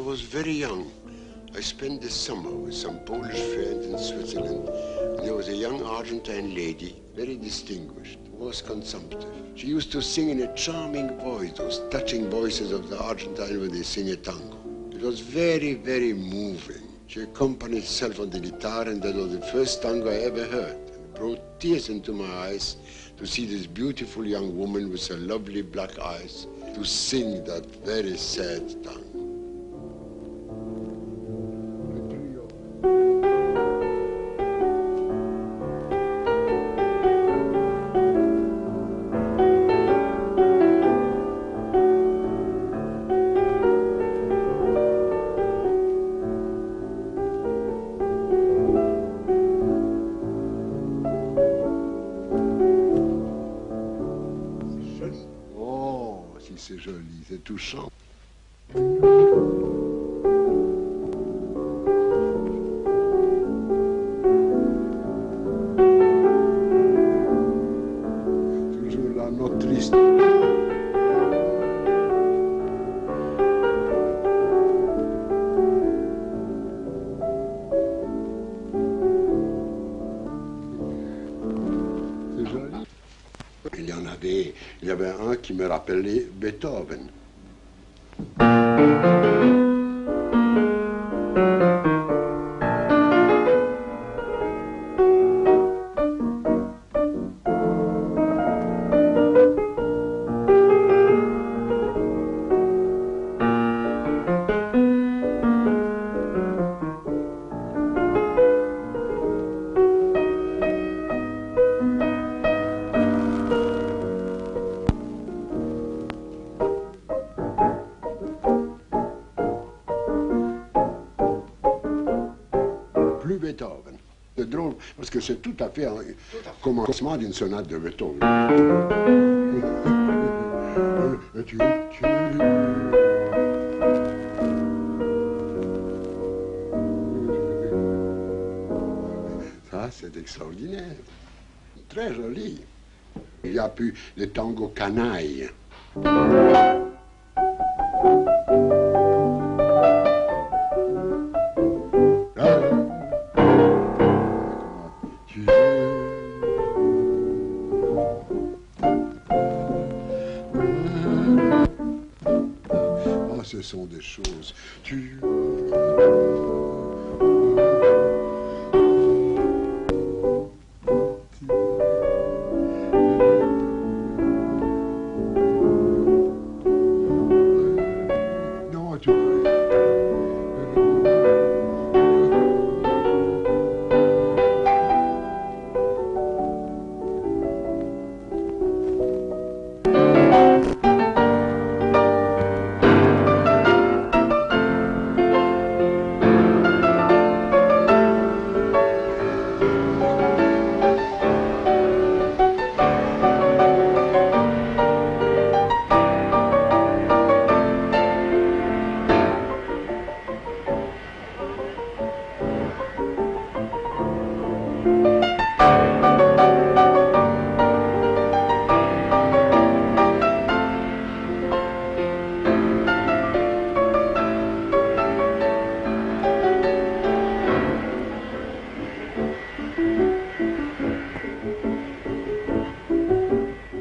was very young, I spent the summer with some Polish friends in Switzerland. There was a young Argentine lady, very distinguished, was consumptive. She used to sing in a charming voice, those touching voices of the Argentine when they sing a tango. It was very, very moving. She accompanied herself on the guitar, and that was the first tango I ever heard. It brought tears into my eyes to see this beautiful young woman with her lovely black eyes to sing that very sad tango. C'est joli, c'est touchant. Il y avait un qui me rappelait Beethoven. Beethoven. C'est drôle parce que c'est tout à fait un commencement d'une sonate de Beethoven. Ça, c'est extraordinaire. Très joli. Il y a pu le tango canaille. sont des choses.